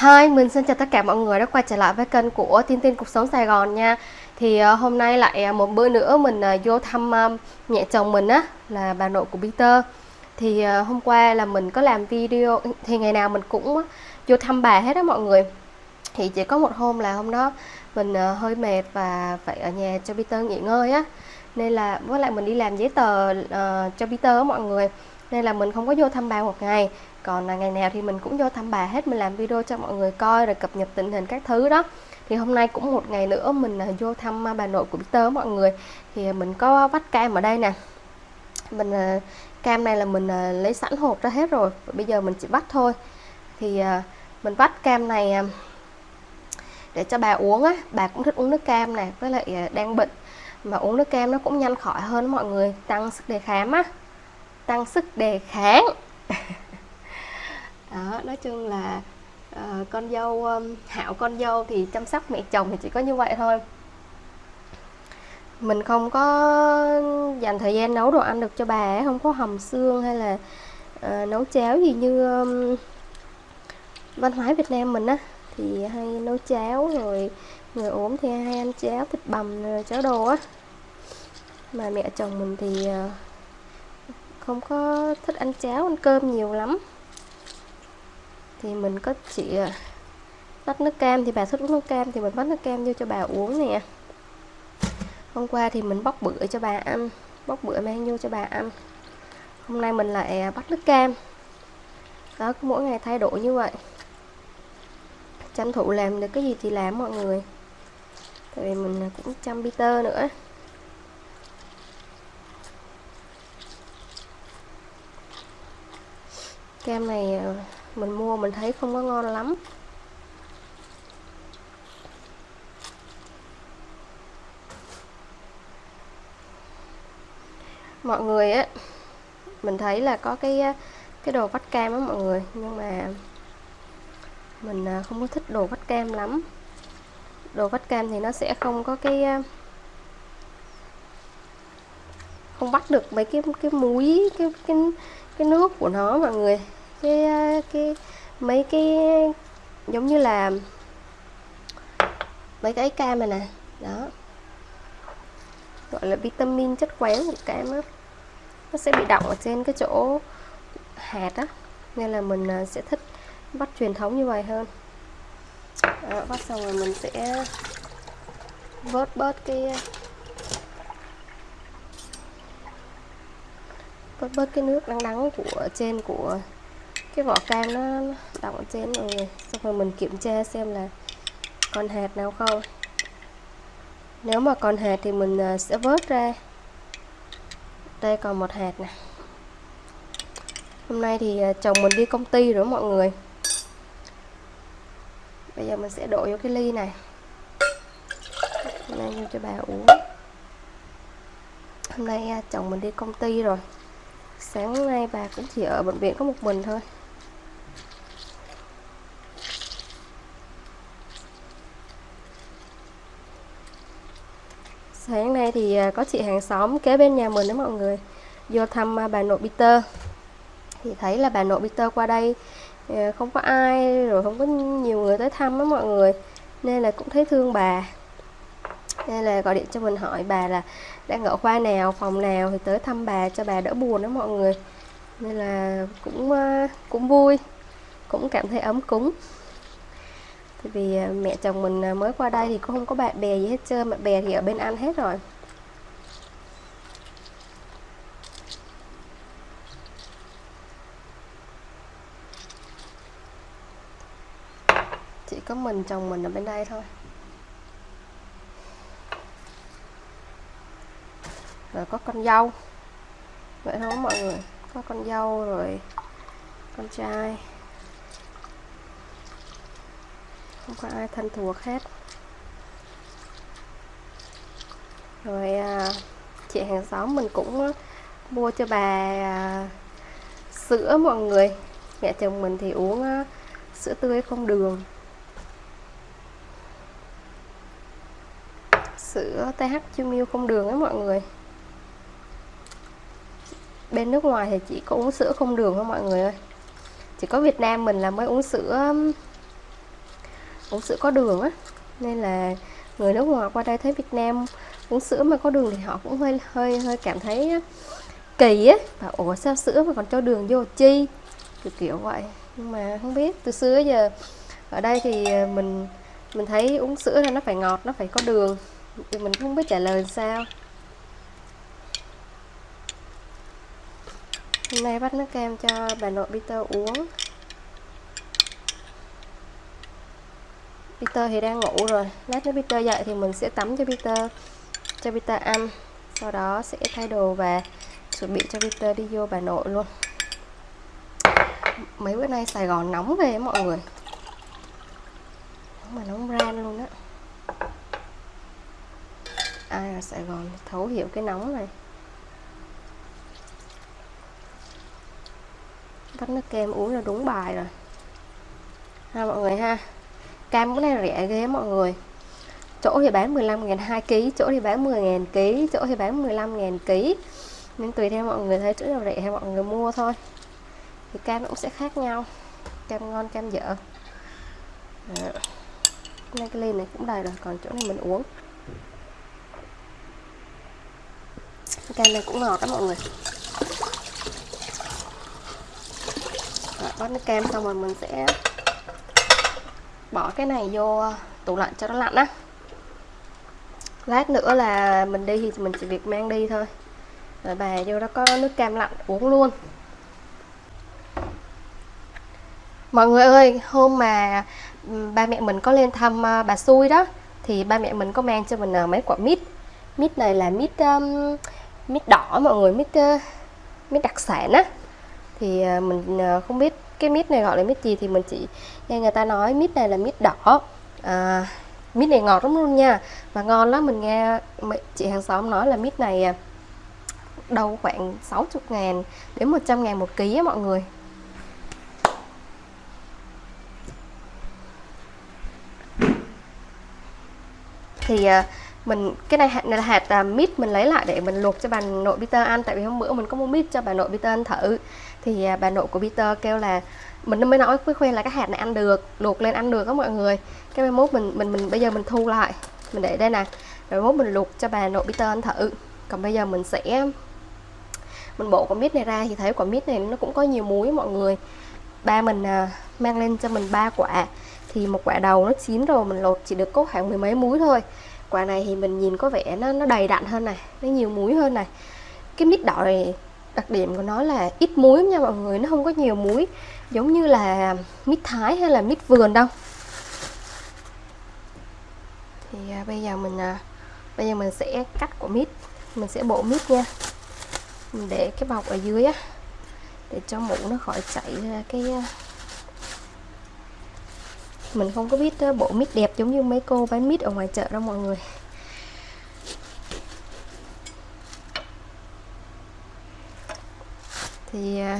Hi, mình xin chào tất cả mọi người đã quay trở lại với kênh của Tin Tin Cuộc Sống Sài Gòn nha. Thì uh, hôm nay lại ờ, một bữa nữa mình uh, vô thăm uh, mẹ chồng mình á là bà nội của Peter. Thì uh, hôm qua là mình có làm video, thì ngày nào mình cũng uh, vô thăm bà hết á mọi người. Thì chỉ có một hôm là hôm đó mình uh, hơi mệt và phải ở nhà cho Peter nghỉ ngơi á. Nên là với lại mình đi làm giấy tờ uh, cho Peter á mọi người. Nên là mình không có vô thăm bà một ngày. Còn là ngày nào thì mình cũng vô thăm bà hết, mình làm video cho mọi người coi rồi cập nhật tình hình các thứ đó. Thì hôm nay cũng một ngày nữa mình à, vô thăm à, bà nội của Peter mọi người. Thì à, mình có vắt cam ở đây nè. Mình cam này là mình lấy sẵn hộp ra hết rồi bây giờ mình chỉ vắt thôi. Thì mình vắt cam này để cho bà uống á. Bà cũng thích uống nước cam này với lại đang bệnh. Mà uống nước cam nó cũng nhanh khỏi hơn mọi người, tăng sức đề kháng á tăng sức đề kháng. Đó nói chung là uh, con dâu um, hạo con dâu thì chăm sóc mẹ chồng thì chỉ có như vậy thôi. Mình không có dành thời gian nấu đồ ăn được cho bà ấy, không có hầm xương hay là uh, nấu cháo gì như um, văn hóa Việt Nam mình á. Thì hay nấu cháo rồi người ốm thì hay ăn cháo thịt bằm rồi cháo đồ á. Mà mẹ chồng mình thì uh, không có thích ăn cháo, ăn cơm nhiều lắm. Thì mình có chị à, tách nước cam. Thì bà thích uống nước cam thì mình vắt nước cam vô cho bà uống nè. Hôm qua thì mình bóc bữa cho bà ăn, bóc bữa mang vô cho bà ăn. Hôm nay mình lại à, bắt nước cam. Đó mỗi ngày thay đổi như vậy. Tranh thủ làm được cái gì thì làm mọi người. Tại vì mình à, cũng chăm Peter nữa. Cam này ờ, mình mua mình thấy không có ngon lắm. Mọi người á, mình thấy là có cái cái đồ vắt cam á mọi người, nhưng mà mình ờ, không có thích đồ vắt cam lắm. Đồ vắt cam thì nó sẽ không có cái không bắt được mấy cái cái muối, cái cái cái nước của nó mọi người cái ờ, cái mấy cái giống như là mấy cái cam này nè đó. Gọi là vitamin chất khoáng của cam á. Nó sẽ bị đọng ở trên cái chỗ hạt á nên là mình ờ, sẽ thích bắt truyền thống như vậy hơn. Đó, bắt xong rồi mình sẽ vớt bớt cái ờ, vớt bớt cái nước đắng đắng của trên của cái vỏ cam nó đọng trên rồi xong rồi mình kiểm tra xem là còn hạt nào không. Nếu mà còn hạt thì mình à, sẽ vớt ra. Đây còn một hạt này. hôm nay thì à, chồng mình đi công ty rồi mọi người. Bây giờ mình sẽ đổ vô cái ly này. Hôm nay vô cho bà uống. Hôm nay à, chồng mình đi công ty rồi. Sáng nay bà cũng chỉ ở bệnh viện có một mình thôi. Sáng nay thì à, có chị hàng xóm kế bên nhà mình đó mọi người. Vô thăm à, bà nội Peter. Thì thấy là bà nội Peter qua đây à, không có ai, rồi không có nhiều người tới thăm đó mọi người. Nên là cũng thấy thương bà. Nên là gọi điện cho mình hỏi bà là đang ở khoa nào, phòng nào thì tới thăm bà cho bà đỡ buồn đó mọi người. Nên là cũng cũng vui, cũng cảm thấy ấm cúng vì à, mẹ chồng mình à, mới qua đây thì cũng không có bạn bè gì hết trơn, Bạn bè thì ở bên Anh hết rồi. Chỉ có mình, chồng mình ở bên đây thôi. Rồi có con dâu. Vậy thôi mọi người, Có con dâu rồi Con trai. Không có ai thân thuộc hết. Rồi à, chị hàng xóm mình cũng mua cho bà à, sữa mọi người. Mẹ chồng mình thì uống à, sữa tươi không đường. Sữa TH Chumil không đường ấy mọi người. Bên nước ngoài thì chỉ có uống sữa không đường thôi mọi người ơi. Chỉ có Việt Nam mình là mới uống sữa uống sữa có đường á. Nên là người nước ngoài qua đây thấy Việt Nam uống sữa mà có đường thì họ cũng hơi hơi hơi cảm thấy kỳ á. Và ủa, sao sữa mà còn cho đường vô chi? Kiểu kiểu vậy. Nhưng mà không biết, từ xưa giờ, ở đây thì ờ, mình mình thấy uống sữa là nó phải ngọt, nó phải có đường. Thì mình không biết trả lời sao. Hôm nay bắt nước kem cho bà nội Peter uống. Peter thì đang ngủ rồi. Lát nữa Peter dậy thì mình sẽ tắm cho Peter cho Peter ăn. Sau đó sẽ thay đồ và chuẩn bị cho Peter đi vô bà nội luôn. Mấy bữa nay Sài Gòn nóng về mọi người. Nóng mà nóng ran luôn á. Ai ở Sài Gòn thấu hiểu cái nóng này? Vắt nước kem uống là đúng bài rồi. Ha mọi người ha cam cái này rẻ ghê mọi người. Chỗ thì bán 15 ngàn 2 kg chỗ thì bán 10 ngàn kg chỗ thì bán 15 ngàn kg nên tùy theo mọi người thấy chỗ nào rẻ hay mọi người mua thôi. Thì cam cũng sẽ khác nhau. Cam ngon cam dở. Đó. Nên cái ly này cũng đầy rồi còn chỗ này mình uống. Cam này cũng ngọt đó mọi người. Rồi, bắt nước cam xong rồi mình sẽ bỏ cái này vô tủ lạnh cho nó lạnh á. Lát nữa là mình đi thì mình chỉ việc mang đi thôi. Rồi bà vô đó có nước cam lạnh uống luôn. Mọi người ơi hôm mà ừ, ba mẹ mình có lên thăm à, bà xui đó thì ba mẹ mình có mang cho mình à, mấy quả mít. Mít này là mít um, mít đỏ mọi người mít uh, mít đặc sản á. Thì uh, mình uh, không biết cái mít này gọi là mít gì thì mình chỉ nghe người ta nói mít này là mít đỏ. À, mít này ngọt lắm luôn nha. Và ngon lắm mình nghe chị hàng xóm nói là mít này à, đâu khoảng 60 ngàn đến 100 ngàn một ký á mọi người. Thì à, mình cái này hạt này là hạt uh, mít mình lấy lại để mình luộc cho bà nội Peter ăn. Tại vì hôm bữa mình có mua mít cho bà nội Peter ăn thử. Thì uh, bà nội của Peter kêu là mình mới nói với khuyên là cái hạt này ăn được luộc lên ăn được đó mọi người. Cái mai mốt mình mình mình bây giờ mình thu lại. Mình để đây nè. Rồi mốt mình luộc cho bà nội Peter ăn thử. Còn bây giờ mình sẽ mình bộ quả mít này ra. Thì thấy quả mít này nó cũng có nhiều muối mọi người. Ba mình uh, mang lên cho mình ba quả. Thì một quả đầu nó chín rồi mình lột chỉ được có khoảng mười mấy muối thôi quả này thì mình nhìn có vẻ nó nó đầy đặn hơn này nó nhiều muối hơn này. Cái mít đỏ này đặc điểm của nó là ít muối nha mọi người nó không có nhiều muối. Giống như là mít thái hay là mít vườn đâu. Thì à, bây giờ mình à, bây giờ mình sẽ cắt quả mít mình sẽ bộ mít nha. Mình để cái bọc ở dưới á để cho mũ nó khỏi chảy ra cái à, mình không có biết ờ, bộ mít đẹp giống như mấy cô bán mít ở ngoài chợ đâu mọi người. Thì ờ,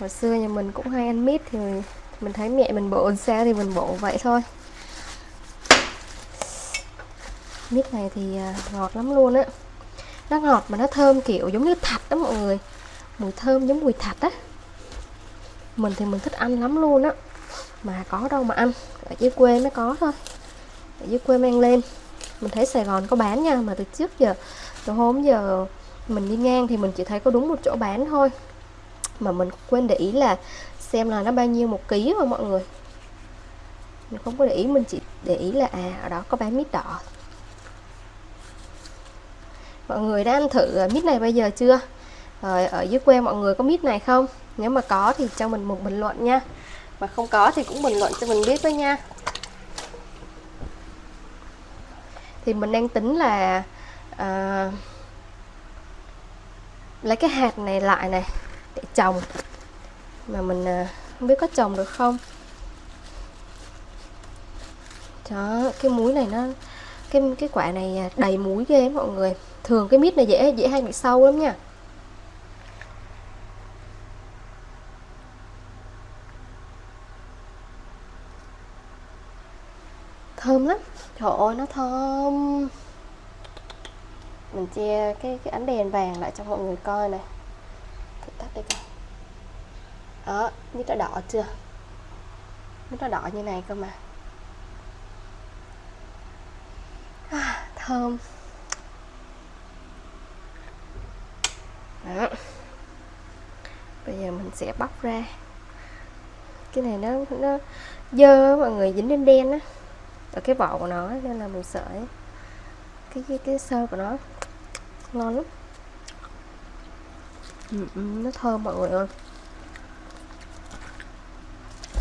hồi xưa nhà mình cũng hay ăn mít thì mình, thấy mẹ mình bộ sao thì mình bộ vậy thôi. Mít này thì ờ, ngọt lắm luôn á. Nó ngọt mà nó thơm kiểu giống như thạch đó mọi người. Mùi thơm giống mùi thạch á. Mình thì mình thích ăn lắm luôn á mà có đâu mà ăn, ở dưới quê mới có thôi. Ở dưới quê mang lên. Mình thấy Sài Gòn có bán nha, mà từ trước giờ, từ hôm giờ mình đi ngang thì mình chỉ thấy có đúng một chỗ bán thôi. Mà mình quên để ý là xem là nó bao nhiêu một ký mà mọi người. Mình không có để ý, mình chỉ để ý là à ở đó có bán mít đỏ. Mọi người đã ăn thử à, mít này bây giờ chưa? Rồi, ở dưới quê mọi người có mít này không? Nếu mà có thì cho mình một bình luận nha mà không có thì cũng bình luận cho mình biết với nha. Thì mình đang tính là uh, lấy cái hạt này lại này để trồng. Mà mình uh, không biết có trồng được không. Đó cái muối này nó cái cái quả này đầy muối ghê mọi người. Thường cái mít này dễ dễ hay bị sâu lắm nha. thơm lắm. Trời ơi nó thơm. Mình chia cái, cái ánh đèn vàng lại cho mọi người coi này. Thử tắt đi coi. Đó như nó đỏ chưa? Như nó đỏ như này cơ mà. À, thơm. Đó. bây giờ mình sẽ bóc ra. Cái này nó nó dơ mọi người dính lên đen á ở cái vỏ của nó nên là mình sợ cái cái cái sơ của nó ngon lắm. Ừ, ừ, nó thơm mọi người ơi.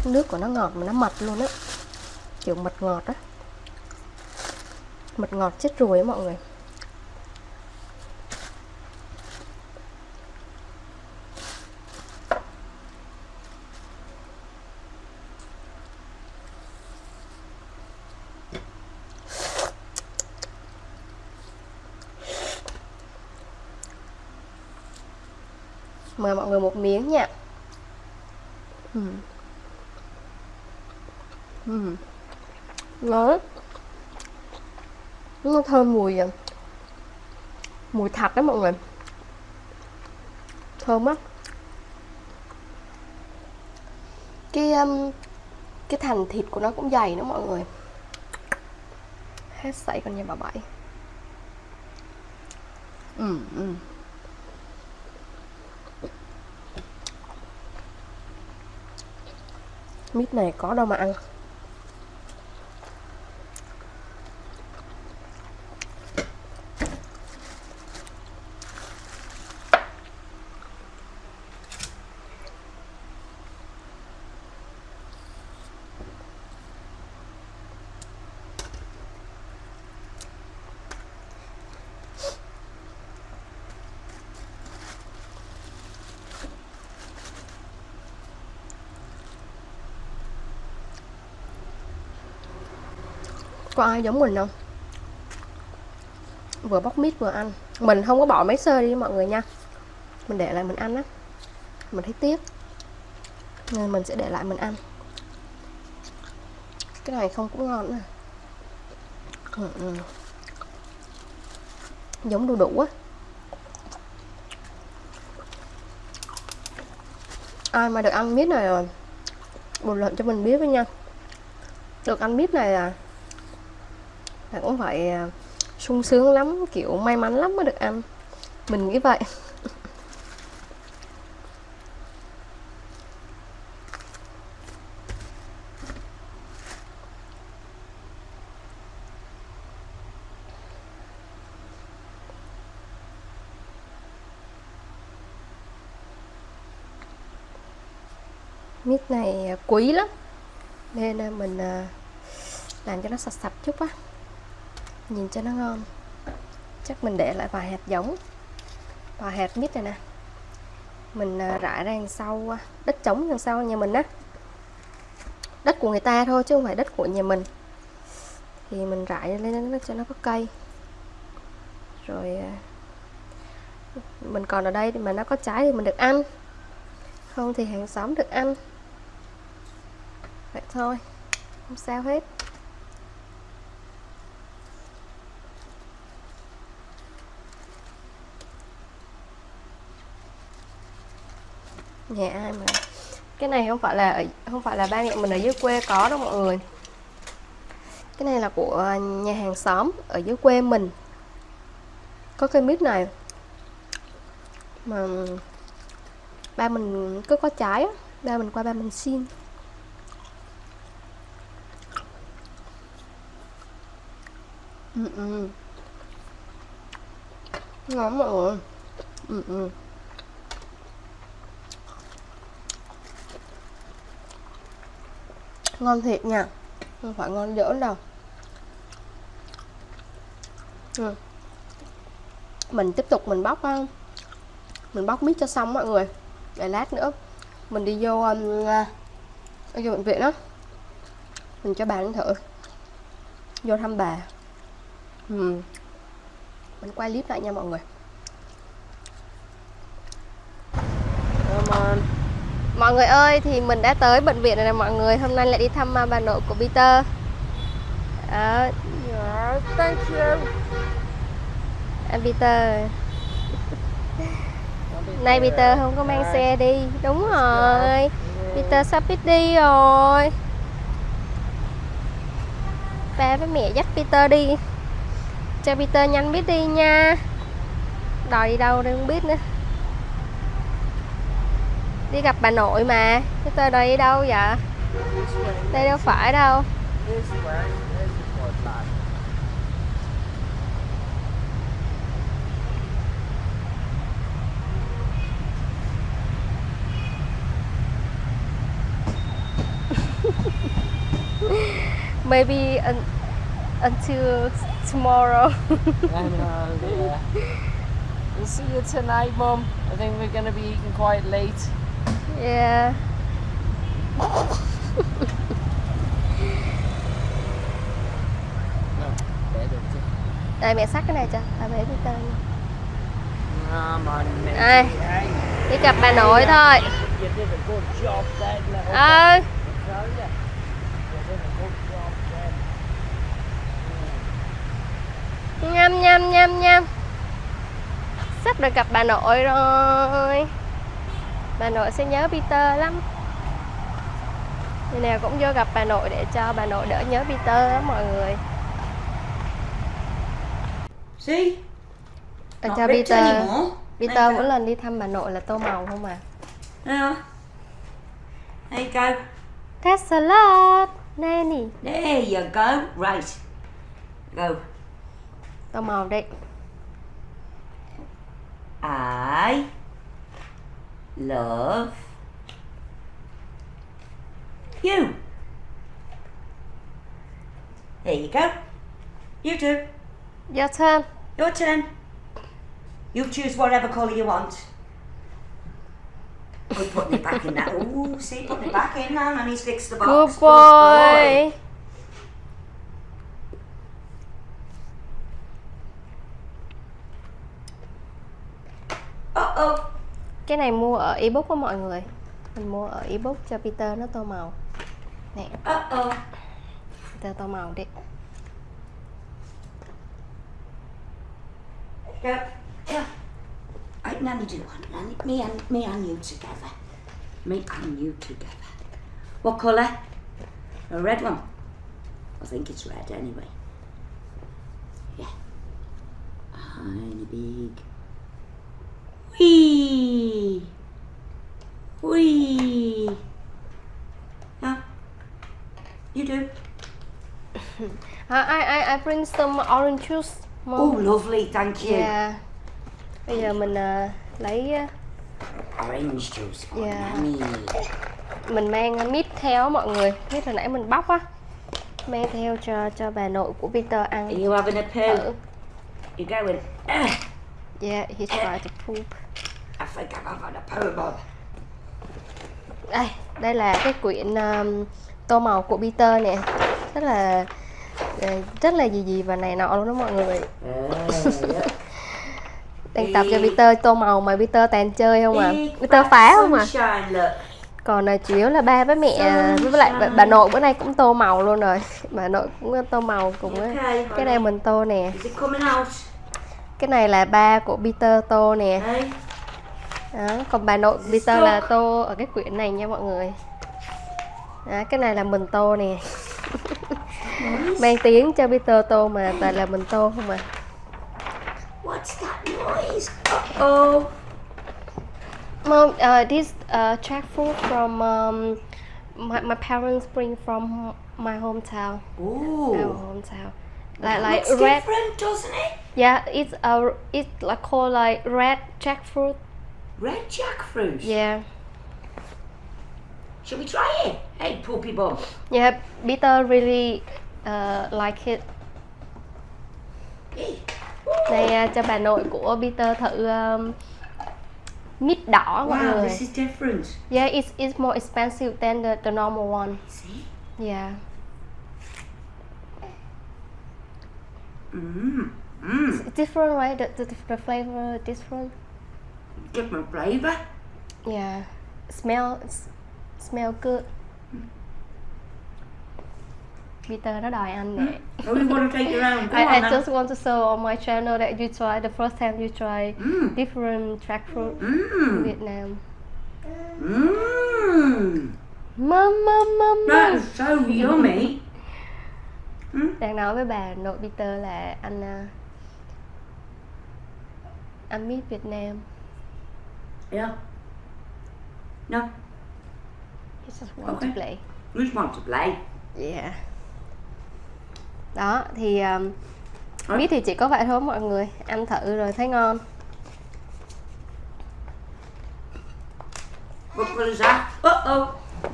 Nước của nó ngọt mà nó mật luôn á. Kiểu mật ngọt á. Mật ngọt chết ruồi á mọi người. Mời mọi người một miếng nha ừ. Ừ. nó nó thơm mùi à, mùi thạch đó mọi người thơm á cái um, cái thành thịt của nó cũng dày nữa mọi người hết sảy con nhà bà bảy ừ, ừ. Mít này có đâu mà ăn. Có ai giống mình không? Vừa bóc mít vừa ăn. Mình không có bỏ mấy sơ đi mọi người nha. Mình để lại mình ăn á. Mình thấy tiếc. Nên mình sẽ để lại mình ăn. Cái này không cũng ngon nữa ừ, ừ. giống đu đủ á. Ai mà được ăn mít này rồi bình luận cho mình biết với nha. Được ăn mít này là là cũng phải sung sướng lắm, kiểu may mắn lắm mới được ăn. Mình nghĩ vậy. Mít này à, quý lắm. Nên à, mình à, làm cho nó sạch sạch chút á nhìn cho nó ngon. Chắc mình để lại vài hạt giống. Vài hạt mít này nè. Mình à, rải ra đằng sau à, đất trống đằng sau nhà mình á. Đất của người ta thôi chứ không phải đất của nhà mình. Thì mình rải lên cho nó có cây. Rồi à, mình còn ở đây thì mà nó có trái thì mình được ăn. Không thì hàng xóm được ăn. Vậy thôi, không sao hết. Nhà ai mà? Cái này không phải là không phải là ba mẹ mình ở dưới quê có đâu mọi người. Cái này là của nhà hàng xóm ở dưới quê mình. Có cây mít này. Mà ba mình cứ có trái á, ba mình qua ba mình xin. Ừ ừ. Ngon mọi người. Ừ ừ. Ngon thiệt nha. Không phải ngon giỡn đâu. Ừ. mình tiếp tục mình bóc um, mình bóc mít cho xong mọi người. Để lát nữa mình đi vô um, uh, vô bệnh viện đó. Mình cho bà ăn thử. Vô thăm bà. Ừ. mình quay clip lại nha mọi người. Mọi người ơi thì mình đã tới bệnh viện rồi nè mọi người. Hôm nay lại đi thăm bà nội của Peter. Đó. Yeah, thank you. Anh Peter. Nay Peter không có mang xe đi. Đúng rồi. Peter sắp biết đi rồi. Ba với mẹ dắt Peter đi. Cho Peter nhanh biết đi nha. Đòi đi đâu đây không biết nữa đi gặp bà nội mà Peter tôi đi đâu vậy đây đâu phải đâu maybe un until tomorrow. and, uh, ờ, yeah. We'll see you tonight, Mum. I think we're going to be eating quite late yeah. Đây mẹ xách cái này cho, bà bể đi tên. Hey, Đi gặp bà nội thôi. then. nhâm nhâm nhâm nhâm. Sắp được gặp bà nội rồi. Bà nội sẽ nhớ Peter lắm. Ngày nào cũng vô gặp bà nội để cho bà nội đỡ nhớ Peter lắm mọi người. Ờ, Not cho Peter. Peter mỗi lần đi thăm bà nội là tô màu không à. You go. That's a lot. Nanny. There you go. Right. Go. Tô màu đi. I love you. There you go. You do. Your turn. Your turn. You choose whatever colour you want. Good putting it back in that. Ooh, see, putting it back in now, and he's fixed the box. Good boy. Uh Cái này mua ở ebook của mọi người. Mình mua ở ebook cho Peter nó tô màu. Nè, Uh oh. Peter tô màu đi. Go. Yeah. Right, Nanny do one. Nanny, me and me and you together. Me and you together. What colour? A red one. I think it's red anyway. Yeah. Tiny big. Wee. Wee. Yeah. You do. I, I, I, I bring some orange juice. Mom. Oh, lovely. Thank you. Yeah. Bây giờ mình à, lấy à, Orange juice. for Yeah. Nanny. mình mang mít theo mọi người. Mít hồi nãy mình bóc á. Mang theo cho cho bà nội của Peter ăn. Are you having a poo? Ở. You going? "Ugh, Yeah, he tried to poop. I think I'm having a poo, Bob. Đây, đây là cái quyển um, tô màu của Peter nè. Rất là ờ, rất là gì gì và này nọ luôn đó mọi người. Đang tập cho. Peter tô màu mà Peter toàn chơi không à. Peter phá không à. Còn là chủ yếu là ba với mẹ à, với lại bà, bà nội bữa nay cũng tô màu luôn rồi. Bà nội cũng tô màu cùng á. Okay, Cái này mình tô nè. Cái này là ba của Peter tô nè. Đó, còn bà nội Peter là tô ở cái quyển này nha mọi người. Đó, cái này là mình tô nè. Mang tiếng cho Peter tô mà toàn là mình tô không à. What's that noise? Uh-oh. Mom, uh, this uh, jackfruit from um, my, my parents bring from my hometown. Our Ooh. hometown. Like like looks red. different, doesn't it? Yeah, it's a it's like called like red jackfruit. Red jackfruit. Yeah. Shall we try it? Hey, poopy bum. Yeah, Peter really uh, like it. Đây à, cho bà nội của Peter thử um, mít đỏ mọi Wow, người. this is different. Yeah, it's it's more expensive than the, the normal one. See? Yeah. Mmm. Mmm. It's different, right? The, the, the flavor different. Different flavour. Yeah. Smell smell good. Peter nó đòi ăn nè. You want to take your own? Go I, I then. just want to show on my channel that you try the first time you try Mmm. different jackfruit in Mmm. Vietnam. Mmm. Mom, mom, mom, mom. is so yummy. Đang nói với bà nội Peter là anh à, I miss Việt Nam Yeah. No, He just want Okay. to play we just want to play. Yeah Đó thì um? Biết thì chỉ có vậy thôi mọi người. Ăn thử rồi thấy ngon.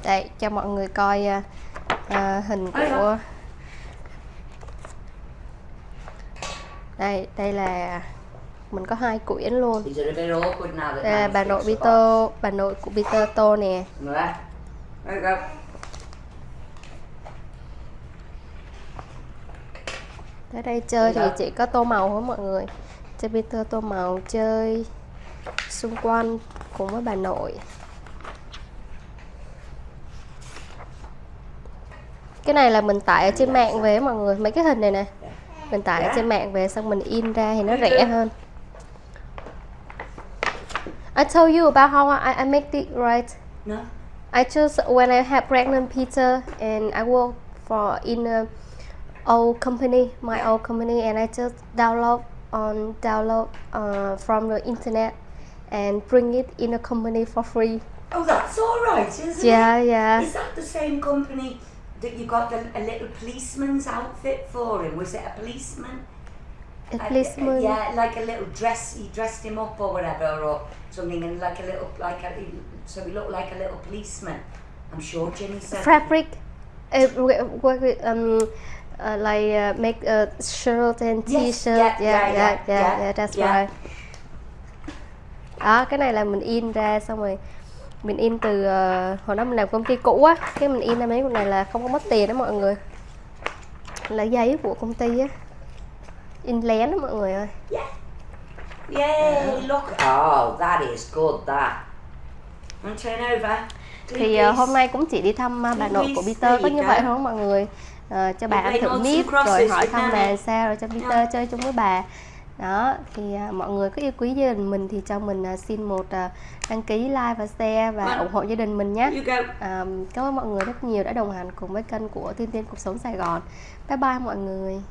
Đây cho mọi người coi uh, uh, hình của Đây đây là Mình có hai quyển luôn. Đây là bà nội? Peter Bà nội của Peter Tô nè There. There you go. Tới đây chơi thì Dạ. chỉ có tô màu thôi mọi người. Chơi Peter tô màu chơi xung quanh cùng với bà nội. Cái này là mình tải ở trên mạng về mọi người. Mấy cái hình này nè. Mình tải ở Dạ. trên mạng về xong mình in ra thì nó rẻ hơn. I told you about how I, I make it right. No. I just when I had pregnant Peter and I work for in a old company, my old company, and I just download on download uh, from the internet and bring it in a company for free. Oh, that's all right, isn't Yeah, it? yeah. yeah. Is that the same company that you got the, a little policeman's outfit for him? Was it a policeman? A Uh, policeman. yeah, like a little dress. You dressed him up or whatever, or something, and like a little, like a, so he looked like a little policeman. I'm sure Jimmy said. Fabric. Uh, w- work with um, uh, like uh, make a shirt and t-shirt yeah, yeah, yeah, yeah, yeah, yeah, yeah, that's yeah. right đó cái này là mình in ra xong rồi mình in từ uh, hồi đó mình làm công ty cũ á cái mình in ra mấy cái này là không có mất tiền đó mọi người là giấy của công ty á in lén đó mọi người ơi yeah. Yay, yeah. look, oh, that is good, that. And turn over. Thì uh, hôm nay cũng chỉ đi thăm uh, bà nội của Peter có như vậy thôi mọi người. Ờ, cho bà ăn thử crosses rồi hỏi thăm bà sao rồi cho Peter chơi chung với bà. Đó, thì à, mọi người có yêu quý gia đình mình thì cho mình à, xin một à, đăng ký like và share và Vâng. ủng hộ gia đình mình nhé. À, cảm ơn mọi người rất nhiều đã đồng hành cùng với kênh của Tiên Tiên Cuộc Sống Sài Gòn. Bye bye mọi người.